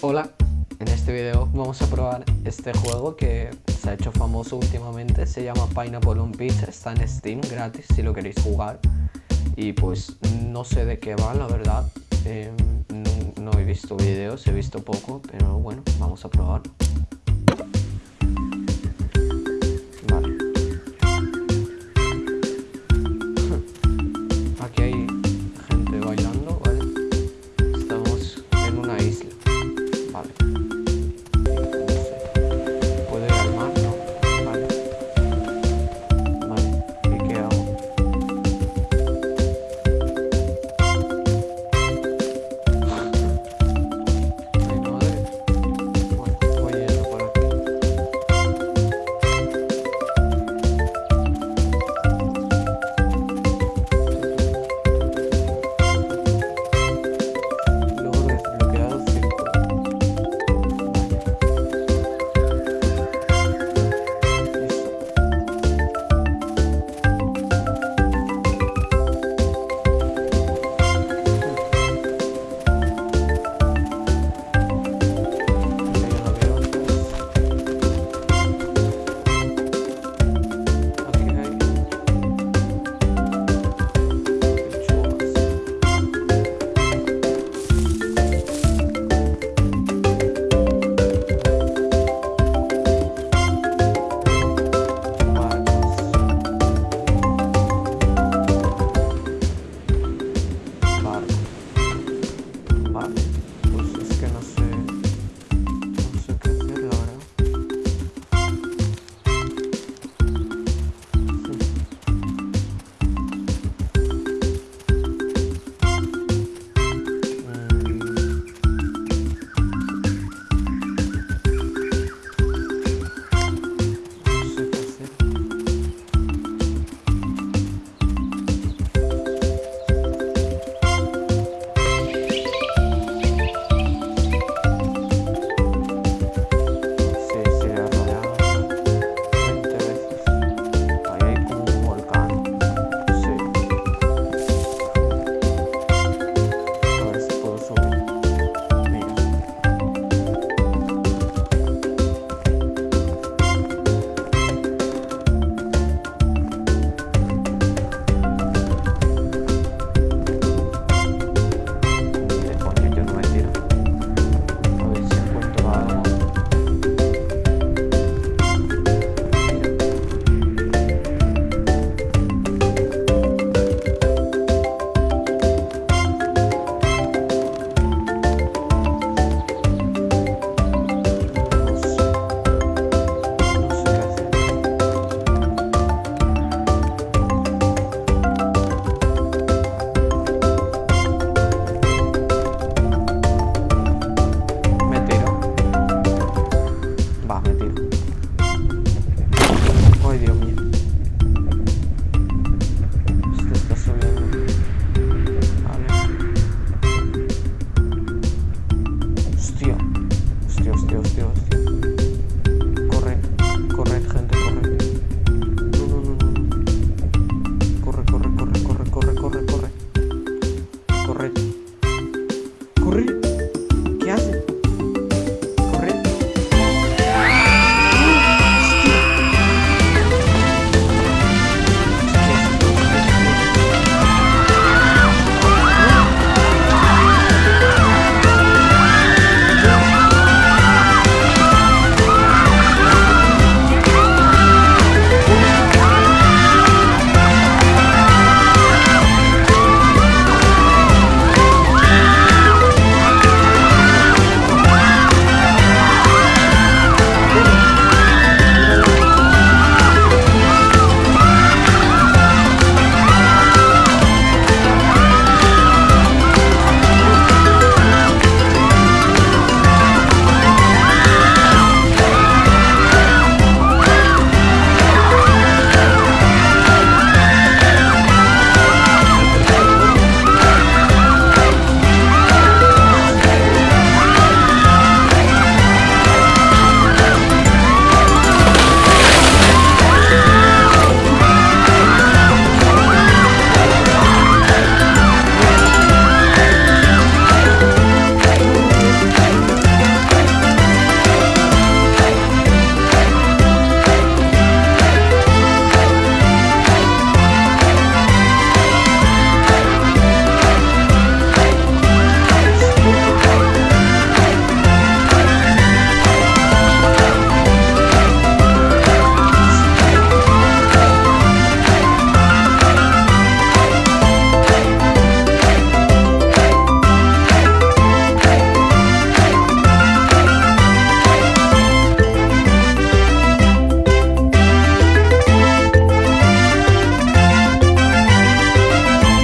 Hola, en este video vamos a probar este juego que se ha hecho famoso últimamente, se llama Pineapple on Pizza, está en Steam gratis si lo queréis jugar. Y pues no sé de qué va la verdad, em, no, no he visto videos, he visto poco, pero bueno, vamos a probar. курить.